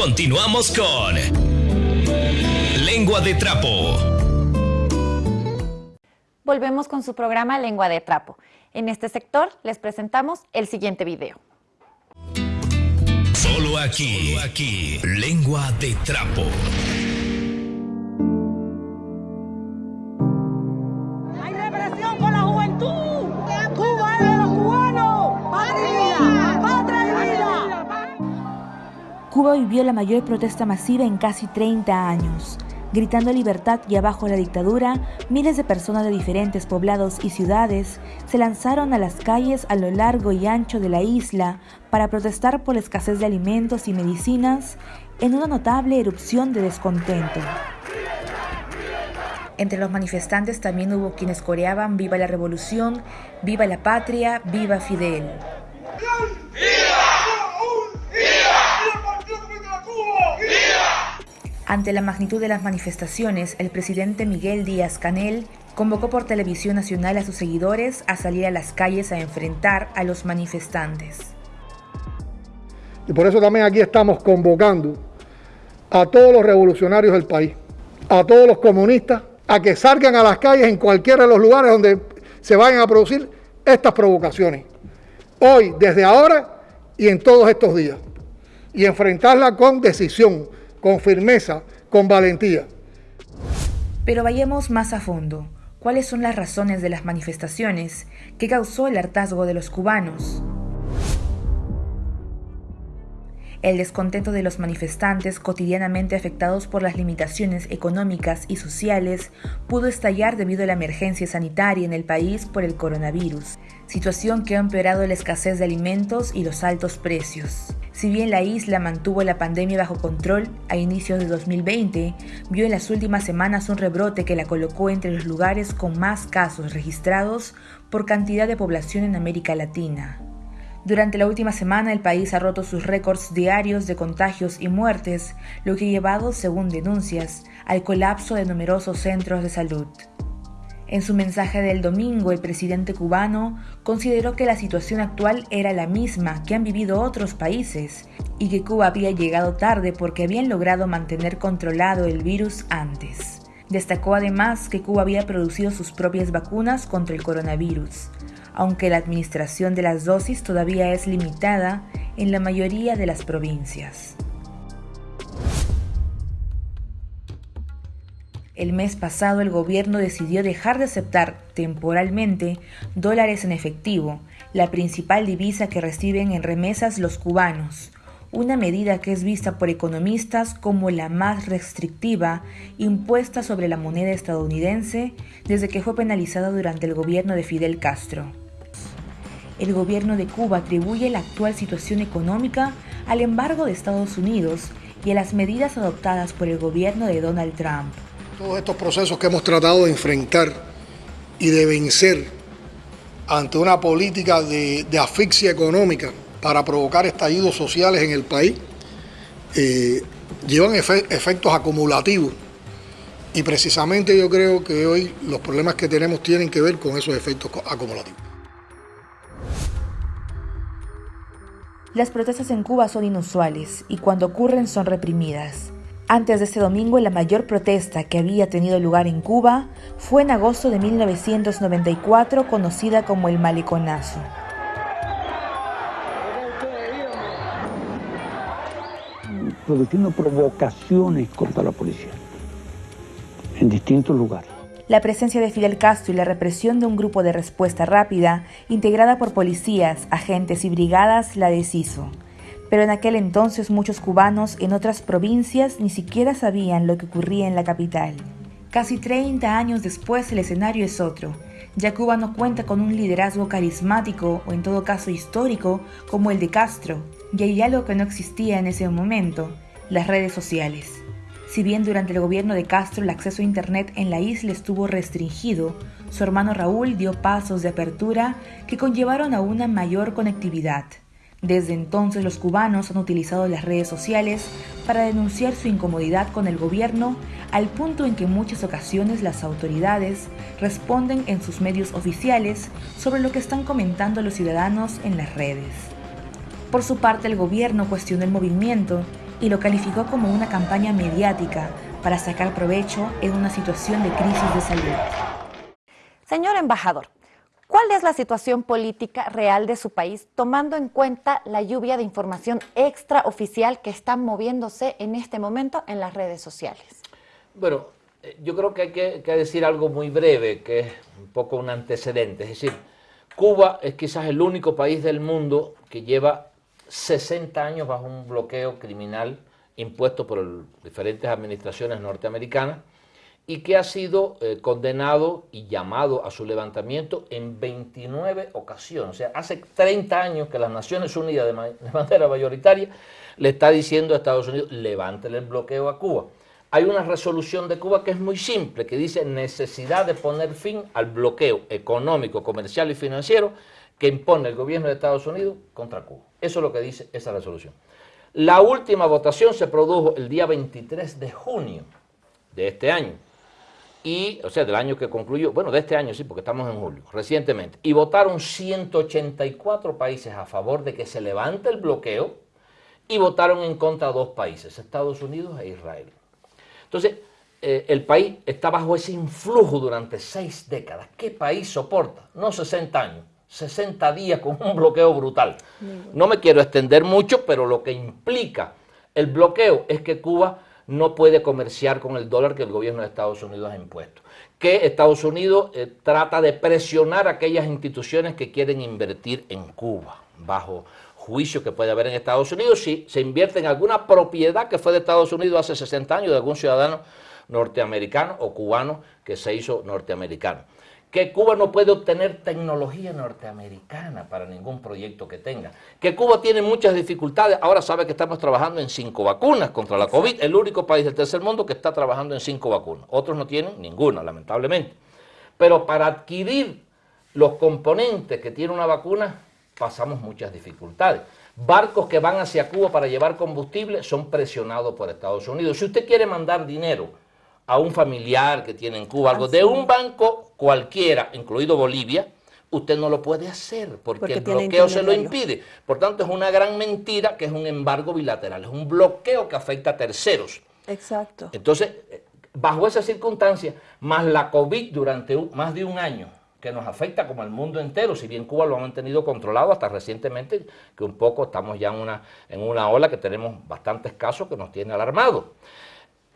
Continuamos con Lengua de Trapo. Volvemos con su programa Lengua de Trapo. En este sector les presentamos el siguiente video. Solo aquí, aquí, Lengua de Trapo. Vivió la mayor protesta masiva en casi 30 años. Gritando libertad y abajo la dictadura, miles de personas de diferentes poblados y ciudades se lanzaron a las calles a lo largo y ancho de la isla para protestar por la escasez de alimentos y medicinas en una notable erupción de descontento. Entre los manifestantes también hubo quienes coreaban Viva la Revolución, Viva la Patria, Viva Fidel. Ante la magnitud de las manifestaciones, el presidente Miguel Díaz Canel convocó por televisión nacional a sus seguidores a salir a las calles a enfrentar a los manifestantes. Y por eso también aquí estamos convocando a todos los revolucionarios del país, a todos los comunistas, a que salgan a las calles en cualquiera de los lugares donde se vayan a producir estas provocaciones. Hoy, desde ahora y en todos estos días. Y enfrentarla con decisión, con firmeza, con valentía. Pero vayamos más a fondo. ¿Cuáles son las razones de las manifestaciones que causó el hartazgo de los cubanos? El descontento de los manifestantes cotidianamente afectados por las limitaciones económicas y sociales pudo estallar debido a la emergencia sanitaria en el país por el coronavirus, situación que ha empeorado la escasez de alimentos y los altos precios. Si bien la isla mantuvo la pandemia bajo control a inicios de 2020, vio en las últimas semanas un rebrote que la colocó entre los lugares con más casos registrados por cantidad de población en América Latina. Durante la última semana el país ha roto sus récords diarios de contagios y muertes, lo que ha llevado, según denuncias, al colapso de numerosos centros de salud. En su mensaje del domingo, el presidente cubano consideró que la situación actual era la misma que han vivido otros países y que Cuba había llegado tarde porque habían logrado mantener controlado el virus antes. Destacó además que Cuba había producido sus propias vacunas contra el coronavirus, aunque la administración de las dosis todavía es limitada en la mayoría de las provincias. El mes pasado el gobierno decidió dejar de aceptar temporalmente dólares en efectivo, la principal divisa que reciben en remesas los cubanos, una medida que es vista por economistas como la más restrictiva impuesta sobre la moneda estadounidense desde que fue penalizada durante el gobierno de Fidel Castro. El gobierno de Cuba atribuye la actual situación económica al embargo de Estados Unidos y a las medidas adoptadas por el gobierno de Donald Trump. Todos estos procesos que hemos tratado de enfrentar y de vencer ante una política de, asfixia económica para provocar estallidos sociales en el país, eh, llevan efe efectos acumulativos. Y precisamente yo creo que hoy los problemas que tenemos tienen que ver con esos efectos acumulativos. Las protestas en Cuba son inusuales y cuando ocurren son reprimidas. Antes de este domingo, la mayor protesta que había tenido lugar en Cuba fue en agosto de 1994, conocida como el Maleconazo. produciendo provocaciones contra la policía en distintos lugares. La presencia de Fidel Castro y la represión de un grupo de respuesta rápida, integrada por policías, agentes y brigadas, la deshizo. Pero en aquel entonces muchos cubanos en otras provincias ni siquiera sabían lo que ocurría en la capital. Casi 30 años después el escenario es otro. Ya Cuba no cuenta con un liderazgo carismático o en todo caso histórico como el de Castro, y hay algo que no existía en ese momento, las redes sociales. Si bien durante el gobierno de Castro el acceso a Internet en la isla estuvo restringido, su hermano Raúl dio pasos de apertura que conllevaron a una mayor conectividad. Desde entonces los cubanos han utilizado las redes sociales para denunciar su incomodidad con el gobierno al punto en que en muchas ocasiones las autoridades responden en sus medios oficiales sobre lo que están comentando los ciudadanos en las redes. Por su parte, el gobierno cuestionó el movimiento y lo calificó como una campaña mediática para sacar provecho en una situación de crisis de salud. Señor embajador, ¿cuál es la situación política real de su país tomando en cuenta la lluvia de información extraoficial que está moviéndose en este momento en las redes sociales? Bueno, eh, yo creo que hay que, decir algo muy breve, que es un poco un antecedente. Es decir, Cuba es quizás el único país del mundo que lleva 60 años bajo un bloqueo criminal impuesto por diferentes administraciones norteamericanas y que ha sido eh, condenado y llamado a su levantamiento en 29 ocasiones. O sea, hace 30 años que las Naciones Unidas de, de manera mayoritaria le está diciendo a Estados Unidos, levántele el bloqueo a Cuba. Hay una resolución de Cuba que es muy simple, que dice necesidad de poner fin al bloqueo económico, comercial y financiero que impone el gobierno de Estados Unidos contra Cuba. Eso es lo que dice esa resolución. La última votación se produjo el día 23 de junio de este año, y, o sea, del año que concluyó, bueno, de este año sí, porque estamos en julio, recientemente, y votaron 184 países a favor de que se levante el bloqueo y votaron en contra dos países, Estados Unidos e Israel. Entonces, eh, el país está bajo ese influjo durante seis décadas. ¿Qué país soporta? No 60 años, 60 días con un bloqueo brutal. No me quiero extender mucho, pero lo que implica el bloqueo es que Cuba no puede comerciar con el dólar que el gobierno de Estados Unidos ha impuesto. Que Estados Unidos eh, trata de presionar a aquellas instituciones que quieren invertir en Cuba, bajo juicio que puede haber en Estados Unidos si se invierte en alguna propiedad que fue de Estados Unidos hace 60 años de algún ciudadano norteamericano o cubano que se hizo norteamericano que Cuba no puede obtener tecnología norteamericana para ningún proyecto que tenga, que Cuba tiene muchas dificultades, ahora sabe que estamos trabajando en cinco vacunas contra la COVID, el único país del tercer mundo que está trabajando en cinco vacunas, otros no tienen ninguna, lamentablemente. Pero para adquirir los componentes que tiene una vacuna, pasamos muchas dificultades. Barcos que van hacia Cuba para llevar combustible son presionados por Estados Unidos. Si usted quiere mandar dinero a un familiar que tiene en Cuba algo, de un banco cualquiera, incluido Bolivia, usted no lo puede hacer porque, porque el bloqueo se lo impide. Por tanto, es una gran mentira que es un embargo bilateral, es un bloqueo que afecta a terceros. Exacto. Entonces, bajo esa circunstancia, más la COVID durante un, más de un año, que nos afecta como al mundo entero, si bien Cuba lo ha mantenido controlado hasta recientemente, que un poco estamos ya en una, en una ola que tenemos bastantes casos que nos tiene alarmados.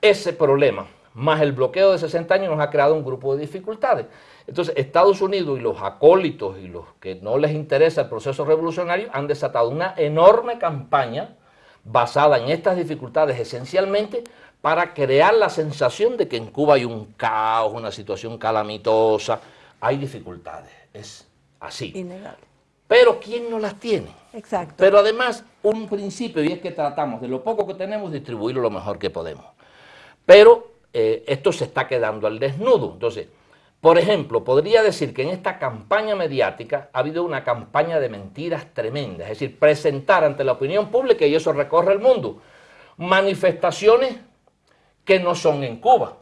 Ese problema más el bloqueo de 60 años nos ha creado un grupo de dificultades. Entonces, Estados Unidos y los acólitos y los que no les interesa el proceso revolucionario han desatado una enorme campaña basada en estas dificultades esencialmente para crear la sensación de que en Cuba hay un caos, una situación calamitosa, hay dificultades, es así. Innegable. Pero ¿quién no las tiene? Exacto. Pero además, un principio, y es que tratamos de lo poco que tenemos, distribuirlo lo mejor que podemos. Pero eh, esto se está quedando al desnudo. Entonces, por ejemplo, podría decir que en esta campaña mediática ha habido una campaña de mentiras tremendas, es decir, presentar ante la opinión pública, y eso recorre el mundo, manifestaciones que no son en Cuba.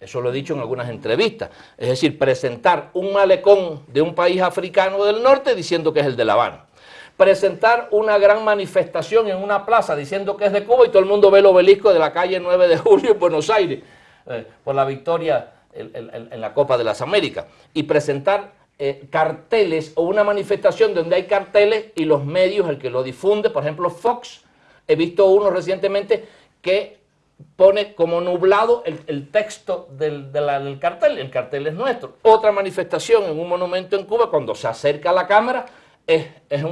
Eso lo he dicho en algunas entrevistas. Es decir, presentar un malecón de un país africano del norte diciendo que es el de La Habana. Presentar una gran manifestación en una plaza diciendo que es de Cuba y todo el mundo ve el obelisco de la calle 9 de julio en Buenos Aires eh, por la victoria en, la Copa de las Américas. Y presentar eh, carteles o una manifestación donde hay carteles y los medios, el que lo difunde, por ejemplo Fox, he visto uno recientemente que pone como nublado el, texto del, cartel, el cartel es nuestro. Otra manifestación en un monumento en Cuba, cuando se acerca a la cámara, es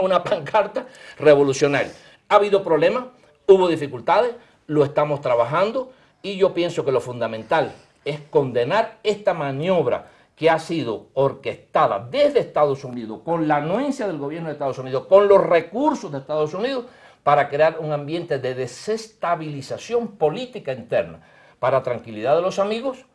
una pancarta revolucionaria. Ha habido problemas, hubo dificultades, lo estamos trabajando, y yo pienso que lo fundamental es condenar esta maniobra que ha sido orquestada desde Estados Unidos, con la anuencia del gobierno de Estados Unidos, con los recursos de Estados Unidos, para crear un ambiente de desestabilización política interna, para tranquilidad de los amigos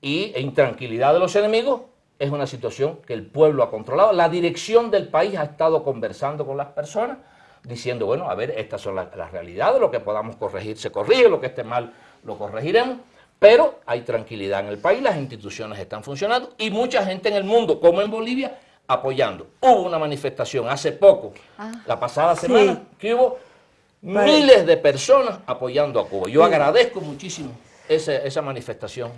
y, e intranquilidad de los enemigos, es una situación que el pueblo ha controlado. La dirección del país ha estado conversando con las personas, diciendo, bueno, a ver, estas son las, las realidades, lo que podamos corregir se corrige, lo que esté mal lo corregiremos, pero hay tranquilidad en el país, las instituciones están funcionando y mucha gente en el mundo, como en Bolivia, apoyando. Hubo una manifestación hace poco, ah, la pasada semana, que hubo Miles de personas apoyando a Cuba. Yo agradezco muchísimo esa, esa manifestación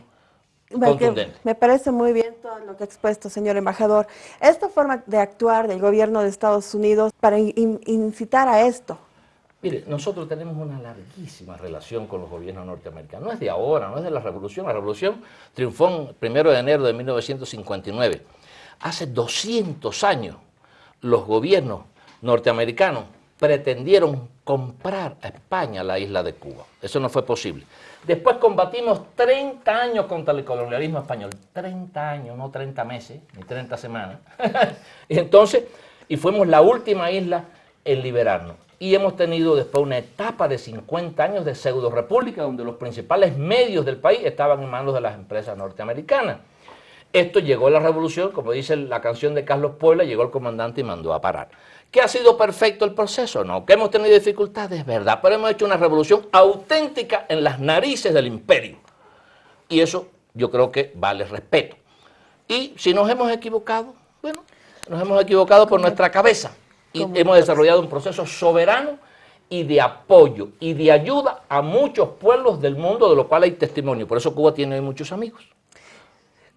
contundente. Me parece muy bien todo lo que ha expuesto, señor embajador. Esta forma de actuar del gobierno de Estados Unidos para in- incitar a esto, Mire, nosotros tenemos una larguísima relación con los gobiernos norteamericanos. No es de ahora, no es de la revolución. La revolución triunfó el primero de enero de 1959. Hace 200 años los gobiernos norteamericanos pretendieron comprar a España la isla de Cuba. Eso no fue posible. Después combatimos 30 años contra el colonialismo español. 30 años, no 30 meses, ni 30 semanas. y entonces, y fuimos la última isla en liberarnos. Y hemos tenido después una etapa de 50 años de pseudo república donde los principales medios del país estaban en manos de las empresas norteamericanas. Esto llegó a la revolución, como dice la canción de Carlos Puebla, llegó el comandante y mandó a parar. ¿Que ha sido perfecto el proceso? No. ¿Que hemos tenido dificultades? Verdad. Pero hemos hecho una revolución auténtica en las narices del imperio. Y eso yo creo que vale respeto. Y si nos hemos equivocado, bueno, nos hemos equivocado por nuestra cabeza. Y hemos desarrollado un proceso soberano y de apoyo y de ayuda a muchos pueblos del mundo, de lo cual hay testimonio. Por eso Cuba tiene muchos amigos.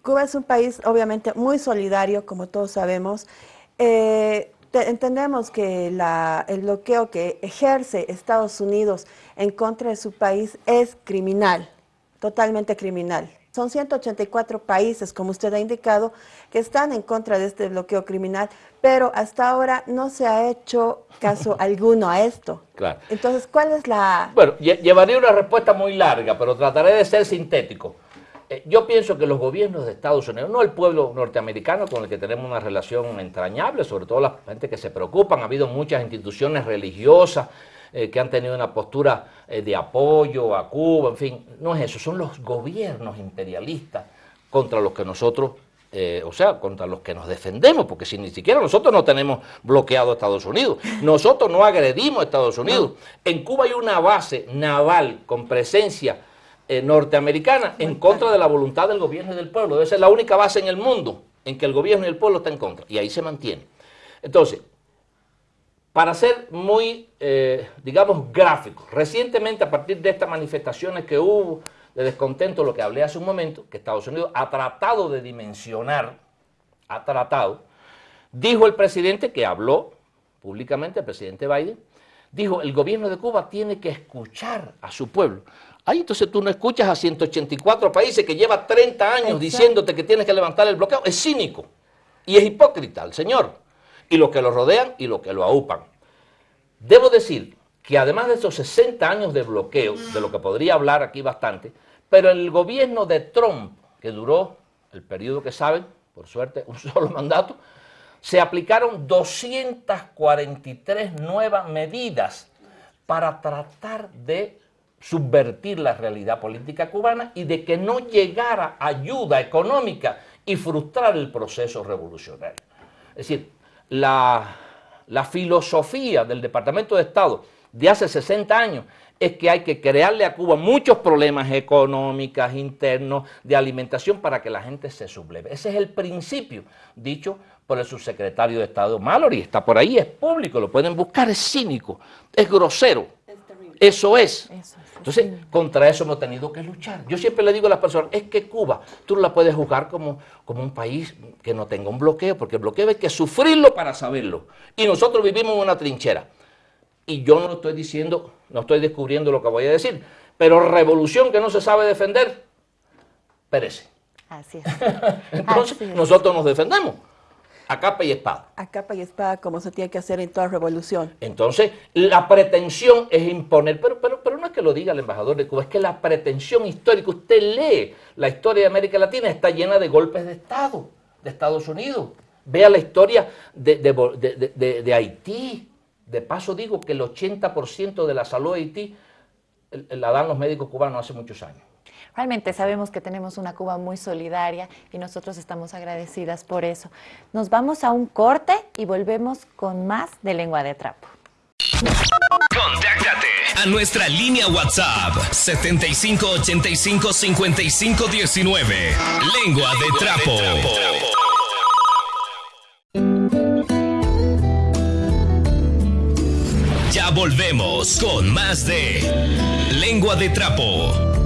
Cuba es un país obviamente muy solidario, como todos sabemos. Eh, te- entendemos que la- el bloqueo que ejerce Estados Unidos en contra de su país es criminal, totalmente criminal. Son 184 países, como usted ha indicado, que están en contra de este bloqueo criminal, pero hasta ahora no se ha hecho caso alguno a esto. Claro. Entonces, ¿cuál es la...? Bueno, lle- llevaría una respuesta muy larga, pero trataré de ser sintético. Eh, yo pienso que los gobiernos de Estados Unidos, no el pueblo norteamericano con el que tenemos una relación entrañable, sobre todo la gente que se preocupan, ha habido muchas instituciones religiosas eh, que han tenido una postura eh, de apoyo a Cuba, en fin, no es eso, son los gobiernos imperialistas contra los que nosotros, eh, o sea, contra los que nos defendemos, porque si ni siquiera nosotros no tenemos bloqueado a Estados Unidos, nosotros no agredimos a Estados Unidos. En Cuba hay una base naval con presencia norteamericana en contra de la voluntad del gobierno y del pueblo. Debe ser la única base en el mundo en que el gobierno y el pueblo están en contra, y ahí se mantiene. Entonces, para ser muy, eh, digamos, gráfico, recientemente a partir de estas manifestaciones que hubo de descontento, lo que hablé hace un momento, que Estados Unidos ha tratado de dimensionar, ha tratado, dijo el presidente que habló públicamente, el presidente Biden, dijo, el gobierno de Cuba tiene que escuchar a su pueblo. Ahí entonces tú no escuchas a 184 países que lleva 30 años Exacto. diciéndote que tienes que levantar el bloqueo. Es cínico y es hipócrita el señor. Y los que lo rodean y los que lo aupan. Debo decir que además de esos 60 años de bloqueo, de lo que podría hablar aquí bastante, pero el gobierno de Trump, que duró el periodo que saben, por suerte, un solo mandato, se aplicaron 243 nuevas medidas para tratar de subvertir la realidad política cubana y de que no llegara ayuda económica y frustrar el proceso revolucionario. Es decir, la, la filosofía del Departamento de Estado de hace 60 años es que hay que crearle a Cuba muchos problemas económicos, internos, de alimentación para que la gente se subleve. Ese es el principio dicho por el subsecretario de Estado Mallory. Está por ahí, es público, lo pueden buscar, es cínico, es grosero. Eso es. Entonces, contra eso hemos tenido que luchar. Yo siempre le digo a las personas, es que Cuba, tú no la puedes juzgar como, como un país que no tenga un bloqueo, porque el bloqueo hay que sufrirlo para saberlo. Y nosotros vivimos en una trinchera. Y yo no estoy diciendo, no estoy descubriendo lo que voy a decir, pero revolución que no se sabe defender, perece. Así es. Entonces, Así es. nosotros nos defendemos a capa y espada. A capa y espada, como se tiene que hacer en toda revolución. Entonces, la pretensión es imponer, pero, pero, pero no es que lo diga el embajador de Cuba, es que la pretensión histórica, usted lee la historia de América Latina, está llena de golpes de Estado, de Estados Unidos. Vea la historia de, de de- de- Haití. De paso digo que el 80% de la salud de Haití la dan los médicos cubanos hace muchos años. Realmente sabemos que tenemos una Cuba muy solidaria y nosotros estamos agradecidas por eso. Nos vamos a un corte y volvemos con más de lengua de trapo. Contáctate a nuestra línea WhatsApp 7585 5519. Lengua de trapo. Ya volvemos con más de Lengua de Trapo.